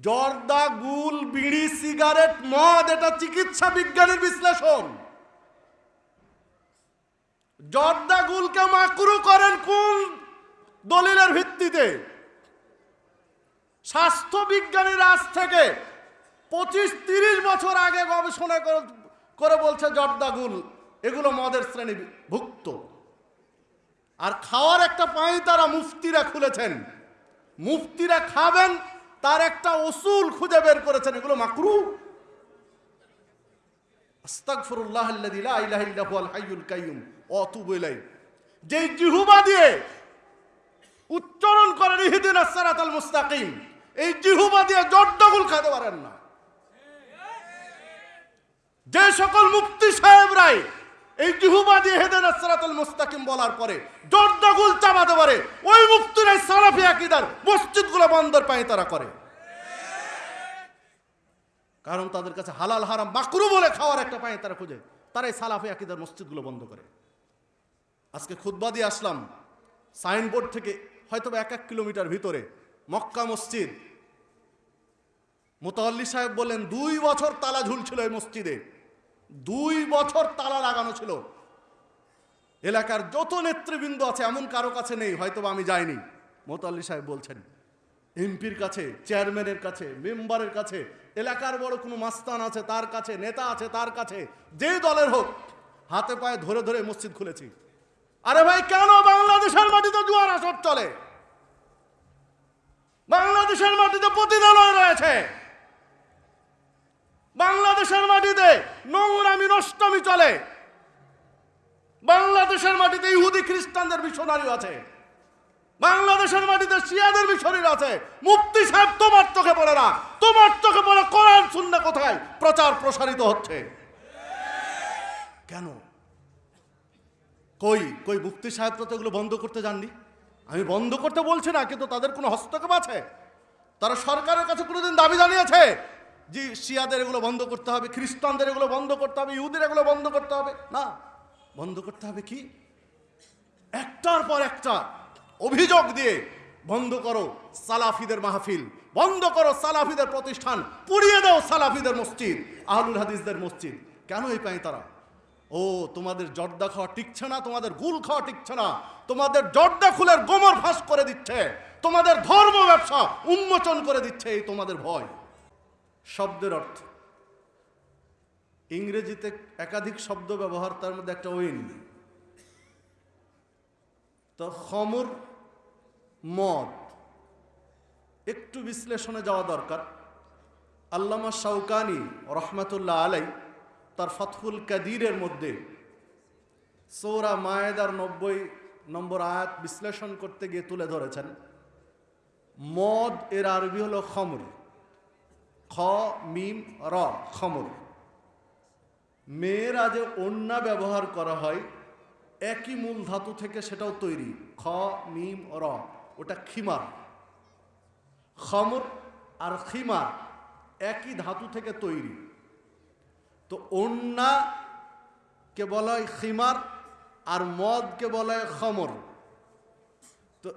জর্দা গুল, বিড়ি, সিগারেট, মদ, এটা চিকিৎসা বিজ্ঞানের বিশ্লেষণ। জর্দা গুলকে মাকরু করেন কোন দলিলের ভিত্তিতে? স্বাস্থ্য বিজ্ঞানীর আজ থেকে পঁচিশ, তিরিশ বছর আগে গবেষণা করে- বলছে জর্দাগুল এগুলো মদের শ্রেণি ভুক্ত। আর খাওয়ার একটা পাই তারা মুফতিরা খুলেছেন। মুফতিরা খাবেন তার একটা ওসুল খুঁজে বের করেছেন, এগুলো মাকরু। যেই জিহ্বা দিয়ে উচ্চারণ করেন ইহদিনাস সিরাতাল মুস্তাকিম, এই জিহ্বা দিয়ে জর্দাগুল পারেন না। যে সকল মুফতি সাহেবরাই এই জিহুবা দিয়ে হেদেন আসরাতুল মুস্তাকিম বলার পরে জর্দাগুল চাবাতে পারে, ওই মুফতিরাই সালাফি আকীদার মসজিদগুলো বন্ধর পায়ে তারা করে। কারণ তাদের কাছে হালাল, হারাম মাকরু বলে খাওয়ার একটা পায়ে তারা খুঁজে। তারাই সালাফি আকীদার মসজিদগুলো বন্ধ করে। আজকে খুতবা দিয়ে আসলাম। সাইনবোর্ড থেকে হয়তো এক এক কিলোমিটার ভিতরে মক্কা মসজিদ। মোতাল্লি সাহেব বললেন, দুই বছর তালা ঝুলছিল এই মসজিদে। দুই বছর তালা লাগানো ছিল। এলাকার যত নেতৃবৃন্দ আছে, এমন কারও কাছে নেই হয়তো আমি যাইনি। মোতাল্লি সাহেব বলছেন এমপির কাছে, চেয়ারম্যানের কাছে, মেম্বারের কাছে, এলাকার বড় কোনো মাস্তান আছে, তার কাছে, নেতা আছে, তার কাছে, যে দলের হোক, হাতে পায়ে ধরে ধরে মসজিদ খুলেছি। আরে ভাই, কেন বাংলাদেশের মাটিতে জুয়ার আসর চলে? বাংলাদেশের মাটিতে প্রতিদালয় রয়েছে। বাংলাদেশের মাটিতে নোংরামি, নষ্টমি চলে। বাংলাদেশের মাটিতে ইহুদি খ্রিস্টানদের মিশনারি আছে। বাংলাদেশের মাটিতে শিয়াদের মিশনারি আছে। মুফতি সাহেব, তোমার চোখে পড়ে না। তোমার চোখে পড়ে কোরআন শূন্য কোথায়? প্রচার প্রসারিত হচ্ছে। কেন? কই কই, মুফতি সাহেব তো এগুলো বন্ধ করতে যাননি? আমি বন্ধ করতে বলছি না, কিন্তু তাদের কোনো হস্তক্ষেপ আছে? তারা সরকারের কাছে কোনোদিন দাবি জানিয়েছে যে শিয়াদের এগুলো বন্ধ করতে হবে, খ্রিস্টানদের এগুলো বন্ধ করতে হবে, ইহুদের এগুলো বন্ধ করতে হবে। না, বন্ধ করতে হবে কি? একটার পর একটা অভিযোগ দিয়ে বন্ধ করো সালাফিদের মাহফিল, বন্ধ করো সালাফিদের প্রতিষ্ঠান, পুড়িয়ে দাও সালাফিদের মসজিদ, আহলুল হাদিসদের মসজিদ। কেন এই পাই তারা? ও, তোমাদের জর্দা খাওয়া টিকছে না, তোমাদের গুল খাওয়া টিকছে না, তোমাদের জর্দা খুলের গোমর ফাঁস করে দিচ্ছে, তোমাদের ধর্ম ব্যবসা উন্মোচন করে দিচ্ছে, এই তোমাদের ভয়। শব্দের অর্থ। ইংরেজিতে একাধিক শব্দ ব্যবহার, তার মধ্যে একটা ওইন তো খমর মদ। একটু বিশ্লেষণে যাওয়া দরকার। আল্লামা শাউকানি রহমাতুল্লাহ আলাই তার ফতহুল কাদিরের মধ্যে সৌরা মায়েদার নব্বই নম্বর আয়াত বিশ্লেষণ করতে গিয়ে তুলে ধরেছেন। মদ এর আরবি হলো খমর। খ, মিম, র, খমর। মেয়েরা যে অন্যা ব্যবহার করা হয়, একই মূল ধাতু থেকে সেটাও তৈরি। খ, মিম, র। ওটা খিমার। খমর আর খিমার একই ধাতু থেকে তৈরি। তো অন্যা কে বলা হয় খিমার আর মদকে বলা হয় খমর। তো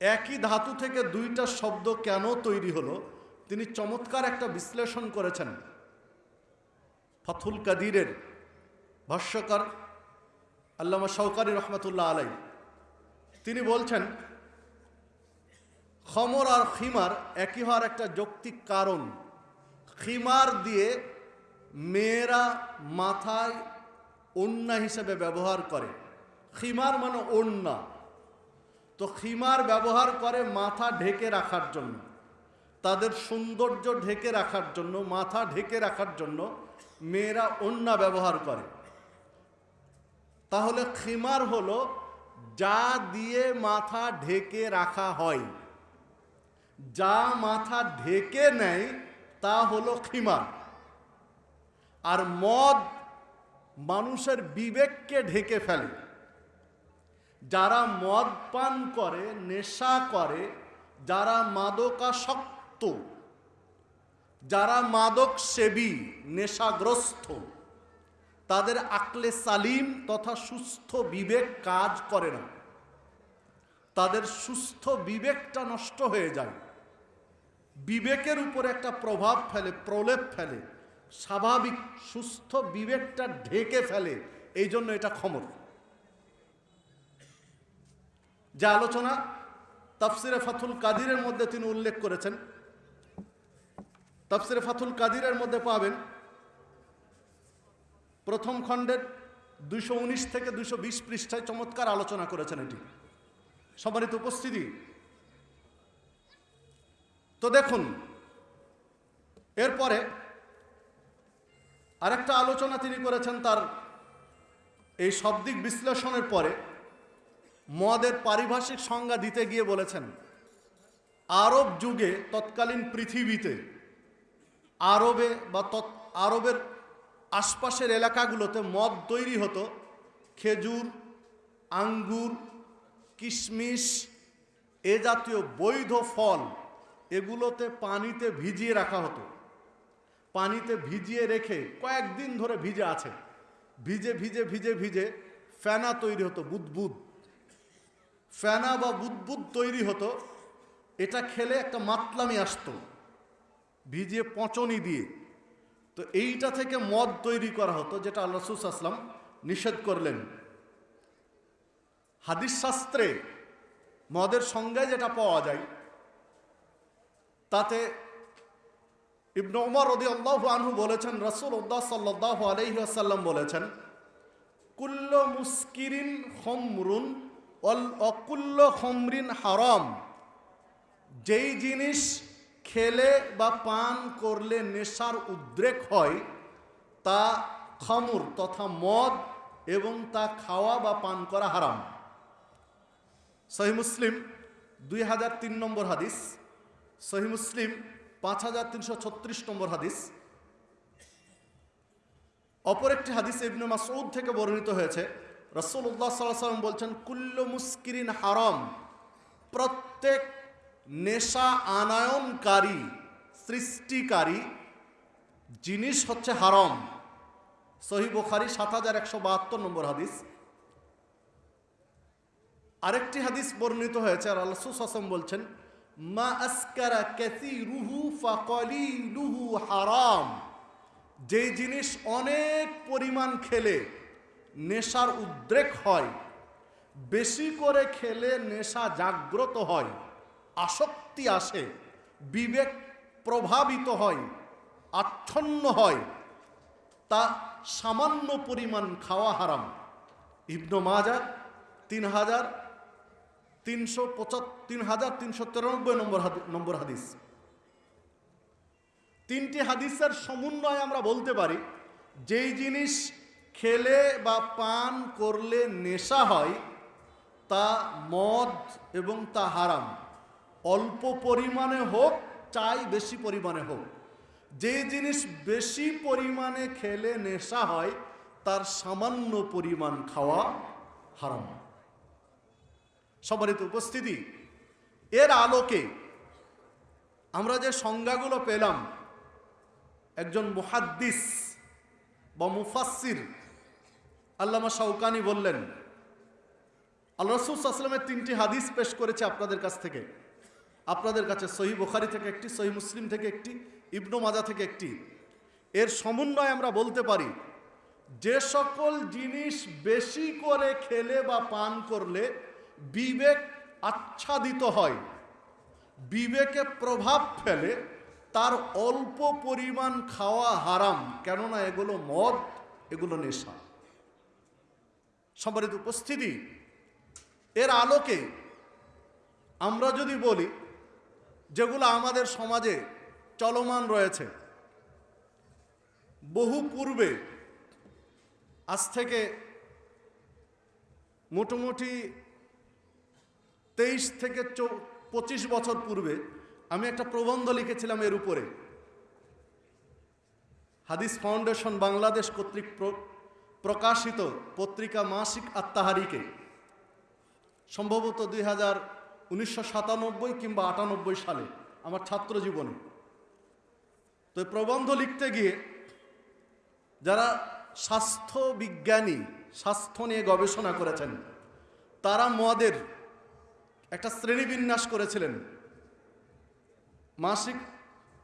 একই ধাতু থেকে দুইটা শব্দ কেন তৈরি হলো? তিনি চমৎকার একটা বিশ্লেষণ করেছেন। ফথুল কাদিরের ভাষ্যকার আল্লামা শৌকারি রহমতুল্লাহ আলাই তিনি বলছেন খমর আর খিমার একই হওয়ার একটা যৌক্তিক কারণ। খিমার দিয়ে মেয়েরা মাথায় ওন্না হিসেবে ব্যবহার করে। খিমার মানে ওন্না তো খিমার ব্যবহার করে মাথা ঢেকে রাখার জন্য, তাদের সৌন্দর্য ঢেকে রাখার জন্য, মাথা ঢেকে রাখার জন্য মেয়েরা ওন্না ব্যবহার করে। তাহলে খিমার হলো যা দিয়ে মাথা ঢেকে রাখা হয়। যা মাথা ঢেকে নেয়, তা হলো খিমার আর মদ মানুষের বিবেককে ঢেকে ফেলে। যারা মদ পান করে, নেশা করে, যারা মাদকাসক্ত, যারা মাদক সেবী নেশাগ্রস্ত, তাদের আকলে সালিম তথা সুস্থ বিবেক কাজ করে না। তাদের সুস্থ বিবেকটা নষ্ট হয়ে যায়। বিবেকের উপরে একটা প্রভাব ফেলে, প্রলেপ ফেলে। স্বাভাবিক সুস্থ বিবেকটা ঢেকে ফেলে। এই জন্য এটা ক্ষমর যে আলোচনা তাফসিরে ফাথুল কাদিরের মধ্যে তিনি উল্লেখ করেছেন, তাফসিরে ফাথুল কাদিরের মধ্যে পাবেন প্রথম খণ্ডের উনিশ থেকে বিশ পৃষ্ঠায় চমৎকার আলোচনা করেছেন এটি। সম্মানিত উপস্থিতি। তো দেখুন, এরপরে আরেকটা আলোচনা তিনি করেছেন তার এই শব্দিক বিশ্লেষণের পরে মদের পারিভাষিক সংজ্ঞা দিতে গিয়ে বলেছেন, আরব যুগে তৎকালীন পৃথিবীতে আরবে বা তৎ, আরবের আশপাশের এলাকাগুলোতে মদ তৈরি হতো, খেজুর, আঙ্গুর কিশমিশ এ জাতীয় বৈধ ফল, এগুলোতে পানিতে ভিজিয়ে রাখা হতো। পানিতে ভিজিয়ে রেখে কয়েকদিন ধরে ভিজে আছে। ভিজে ভিজে ভিজে ভিজে ফেনা তৈরি হতো, বুদবুদ। ফেনা বা বুদবুদ তৈরি হতো, এটা খেলে একটা মাতলামি আসতো, ভিজিয়ে পচনি দিয়ে। তো এইটা থেকে মদ তৈরি করা হতো, যেটা আল্লাহ আসলাম নিষেধ করলেন। হাদিস শাস্ত্রে মদের সংজ্ঞায় যেটা পাওয়া যায়, তাতে ইবনু উমর রদি আল্লাহ আনহু বলেছেন রসুল উদ্দাহ সাল্লাহ আলহিহাসাল্লাম বলেছেন, কুল্ল মুস্কিরিন হমরুন অল অকুল্ল হমরিন হারম। যেই জিনিস খেলে বা পান করলে নেশার উদ্রেক হয়, তা খমুর তথা মদ এবং তা খাওয়া বা পান করা হারাম। সহি মুসলিম, দুই হাজার তিন নম্বর হাদিস। সহি মুসলিম, পাঁচ হাজার তিনশো ছত্রিশ নম্বর হাদিস। অপর একটি হাদিস ইবনে মাসউদ থেকে বর্ণিত হয়েছে। রসুল্লাহ সাল্লাহ সাল্লাম বলছেন, কুল্ল মুস্কিরিন হারাম। প্রত্যেক নেশা আনায়নকারী, সৃষ্টিকারী জিনিস হচ্ছে হারম। সহি বোখারি সাত হাজার একশো বাহাত্তর নম্বর হাদিস। আরেকটি হাদিস বর্ণিত হয়েছে, আর আল্লাহ হাসাম বলছেন, মা আসকারা ক্যাসি রুহু ফাকলি লুহু হারাম। যে জিনিস অনেক পরিমাণ খেলে নেশার উদ্রেক হয়, বেশি করে খেলে নেশা জাগ্রত হয়, আসক্তি আসে, বিবেক প্রভাবিত হয়, আচ্ছন্ন হয়, তা সামান্য পরিমাণ খাওয়া হারাম। ইবনু মাজা তিন হাজার তিনশো পঁচাত্তর তিন হাজার তিনশো তিরানব্বই নম্বর নম্বর হাদিস। তিনটি হাদিসের সমন্বয় আমরা বলতে পারি, যেই জিনিস খেলে বা পান করলে নেশা হয়, তা মদ এবং তা হারাম। অল্প পরিমাণে হোক, চাই বেশি পরিমাণে হোক। যে জিনিস বেশি পরিমাণে খেলে নেশা হয়, তার সামান্য পরিমাণ খাওয়া হারাম। সম্মানিত উপস্থিতি। এর আলোকে আমরা যে সংজ্ঞাগুলো পেলাম, একজন মুহাদ্দিস বা মুফাসির আল্লামা শাউকানি বললেন, আল্লাহ রসুল আসলামের তিনটি হাদিস পেশ করেছে আপনাদের কাছ থেকে। আপনাদের কাছে সহি বোখারি থেকে একটি সহি মুসলিম থেকে একটি, ইবনু মাজা থেকে একটি। এর সমন্বয় আমরা বলতে পারি, যে সকল জিনিস বেশি করে খেলে বা পান করলে বিবেক আচ্ছাদিত হয়। বিবেকে প্রভাব ফেলে, তার অল্প পরিমাণ খাওয়া হারাম। কেননা এগুলো মদ, এগুলো নেশা। সম্মানিত উপস্থিতি, এর আলোকে আমরা যদি বলি, যেগুলো আমাদের সমাজে চলমান রয়েছে, বহু পূর্বে, আজ থেকে মোটামুটি তেইশ থেকে পঁচিশ বছর পূর্বে আমি একটা প্রবন্ধ লিখেছিলাম এর উপরে। হাদিস ফাউন্ডেশন বাংলাদেশ কর্তৃক প্রকাশিত পত্রিকা মাসিক আত্মাহারিকে। সম্ভবত দুই হাজার উনিশশো সাতানব্বই কিংবা আটানব্বই সালে, আমার ছাত্র জীবনে। তো প্রবন্ধ লিখতে গিয়ে যারা স্বাস্থ্য বিজ্ঞানী, স্বাস্থ্য নিয়ে গবেষণা করেছেন, তারা মদের একটা শ্রেণীবিন্যাস করেছিলেন। মাসিক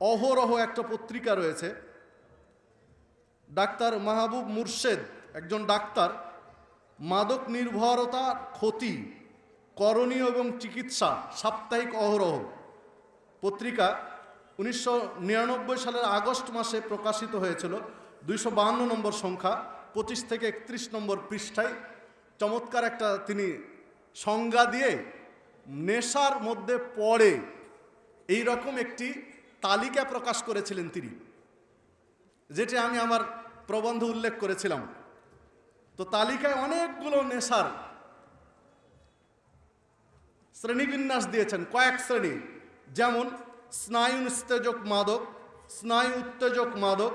অহরহ একটা পত্রিকা রয়েছে। ডাক্তার মাহবুব মুর্শেদ, একজন ডাক্তার, মাদক নির্ভরতা, ক্ষতি, করণীয় এবং চিকিৎসা, সাপ্তাহিক অহরহ। পত্রিকা উনিশশো নিরানব্বই সালের আগস্ট মাসে প্রকাশিত হয়েছিল, দুইশো নম্বর সংখ্যা, পঁচিশ থেকে একত্রিশ নম্বর পৃষ্ঠায়। চমৎকার একটা তিনি সংজ্ঞা দিয়ে নেশার মধ্যে পড়ে এই রকম একটি তালিকা প্রকাশ করেছিলেন তিনি, যেটি আমি আমার প্রবন্ধ উল্লেখ করেছিলাম। তো তালিকায় অনেকগুলো নেশার শ্রেণীবিন্যাস দিয়েছেন, কয়েক শ্রেণি। যেমন, স্নায়ু উত্তেজক মাদক, স্নায়ু উত্তেজক মাদক,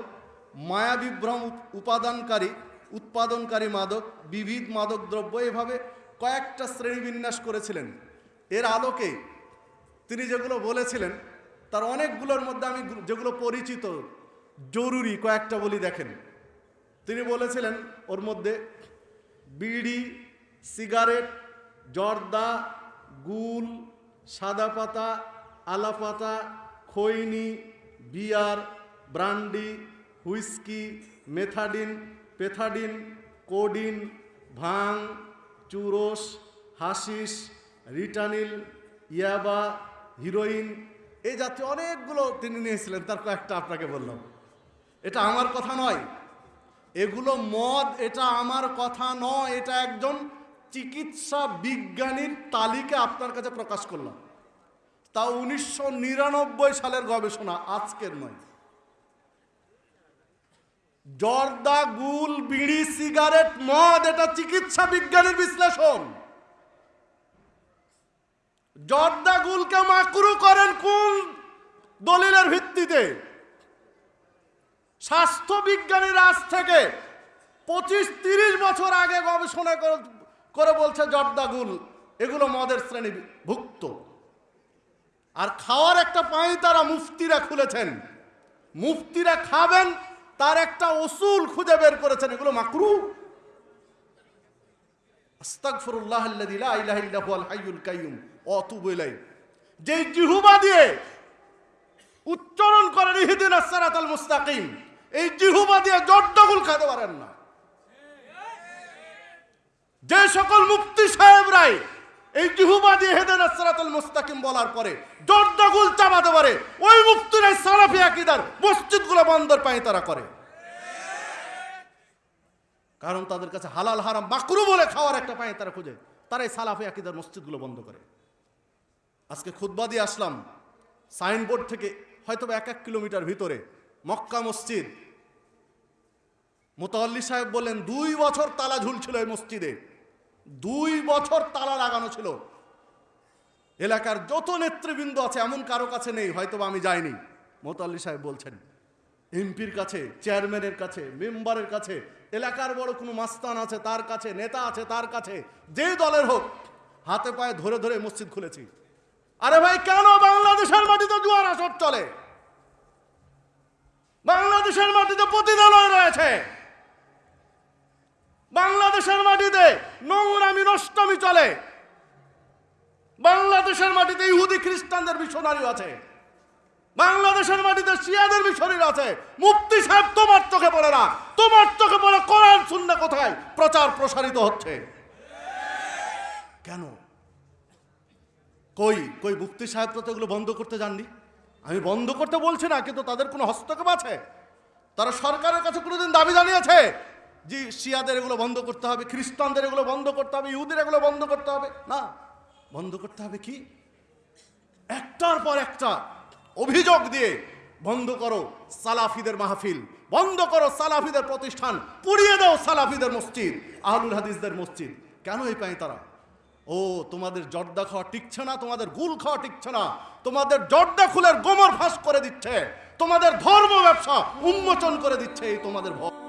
মায়া বিভ্রম উপাদানকারী, উৎপাদনকারী মাদক, বিবিধ মাদক দ্রব্য, এভাবে কয়েকটা শ্রেণীবিন্যাস করেছিলেন। এর আলোকে তিনি যেগুলো বলেছিলেন, তার অনেকগুলোর মধ্যে আমি যেগুলো পরিচিত, জরুরি কয়েকটা বলি দেখেন। তিনি বলেছিলেন, ওর মধ্যে বিড়ি, সিগারেট, জর্দা, গুল, সাদা পাতা আলা পাতা, খৈনি, beer, brandy, whisky, methadone, pethidine, codeine, ভাং, চুরস হাসিস রিটানিল, ইয়াবা, হিরোইন এই জাতীয় অনেকগুলো তিনি নিয়েছিলেন, তার কয়েকটা আপনাকে বললাম। এটা আমার কথা নয়। এগুলো মদ, এটা আমার কথা নয়, এটা একজন চিকিৎসা বিজ্ঞানীর তালিকা আপনার কাছে প্রকাশ করলাম। তা উনিশশো নিরানব্বই সালের গবেষণা, আজকের নয়। জর্দা, গুল, বিড়ি, সিগারেট, মদ, এটা চিকিৎসা বিজ্ঞানের বিশ্লেষণ। জর্দা গুলকে মাকরু করেন কোন দলিলের ভিত্তিতে? স্বাস্থ্য বিজ্ঞানীরা আজ থেকে পঁচিশ তিরিশ বছর আগে গবেষণা করে- বলছে জর্দাগুল এগুলো মদের শ্রেণি ভুক্ত আর খাওয়ার একটা পাই তারা মুফতিরা খুলেছেন। মুফতিরা খাবেন, তার একটা ওসুল খুঁজে বের করেছেন, এগুলো মাকরু। আস্তাগফিরুল্লাহ আল্লাযী লা ইলাহা ইলাইহি যেই জিহ্বা দিয়ে উচ্চারণ করেন, ইহদিন সারাতাল মুস্তাকিম এই জিহুবা দিয়ে জর্দাগুল খেতে পারেন না। যে সকল মুক্তি সাহেবরাই এই জিহুবা দিয়ে হেদেন সারাতাল মুস্তাকিম বলার পরে জর্দাগুল চাবাতে পারে, ওই মুক্তিরাই সালাফি আকিদার মসজিদগুলো বন্দর পায় তারা করে। কারণ তাদের কাছে হালাল হারাম মাকরু বলে খাওয়ার একটা পায় তারা খুঁজে। তারাই সালাফি আকিদার মসজিদগুলো বন্ধ করে। আজকে খুতবা দিয়ে আসলাম। সাইনবোর্ড থেকে হয়তো এক এক কিলোমিটার ভিতরে মক্কা মসজিদ। মোতাল্লি সাহেব বললেন, দুই বছর তালা ঝুলছিল এই মসজিদে। দুই বছর তালা লাগানো ছিল। এলাকার যত নেতৃবৃন্দ আছে, এমন কারও কাছে নেই হয়তো আমি যাইনি। মোতাল্লি সাহেব বলছেন, এমপির কাছে, চেয়ারম্যানের কাছে, মেম্বারের কাছে, এলাকার বড় কোনো মাস্তান আছে, তার কাছে, নেতা আছে, তার কাছে, যে দলের হোক, হাতে পায়ে ধরে ধরে মসজিদ খুলেছি। আরে ভাই, কেন বাংলাদেশের মাটিতে জুয়ার আসর চলে? বাংলাদেশের মাটিতে পতিতালয় রয়েছে। বাংলাদেশের মাটিতে নোংরামি, নষ্টমি চলে। বাংলাদেশের মাটিতে ইহুদি খ্রিস্টানদের মিশনারি আছে। বাংলাদেশের মাটিতে শিয়াদের মিশনারি আছে। মুফতি সাহেব, তোমার চোখে পড়ে না? তোমার চোখে পড়ে কোরআন শূন্য কোথায়? প্রচার প্রসারিত হচ্ছে। কেন? কই কই, মুফতি সাহেব তো এগুলো বন্ধ করতে যাননি। আমি বন্ধ করতে বলছি না, কিন্তু তাদের কোনো হস্তক্ষেপ আছে? তারা সরকারের কাছে কোনোদিন দাবি জানিয়েছে যে শিয়াদের এগুলো বন্ধ করতে হবে, খ্রিস্টানদের এগুলো বন্ধ করতে হবে, ইহুদের এগুলো বন্ধ করতে হবে। না, বন্ধ করতে হবে কি? একটার পর একটা অভিযোগ দিয়ে বন্ধ করো সালাফিদের মাহফিল, বন্ধ করো সালাফিদের প্রতিষ্ঠান, পুড়িয়ে দাও সালাফিদের মসজিদ, আহলুল হাদিসদের মসজিদ। কেন এই পায় তারা? ও, তোমাদের জর্দা খাওয়া টিকছে না, তোমাদের গুল খাওয়া টিকছে না। তোমাদের জর্দা খুলের গোমর ফাঁস করে দিচ্ছে। তোমাদের ধর্ম ব্যবসা উন্মোচন করে দিচ্ছে এই তোমাদের ভয়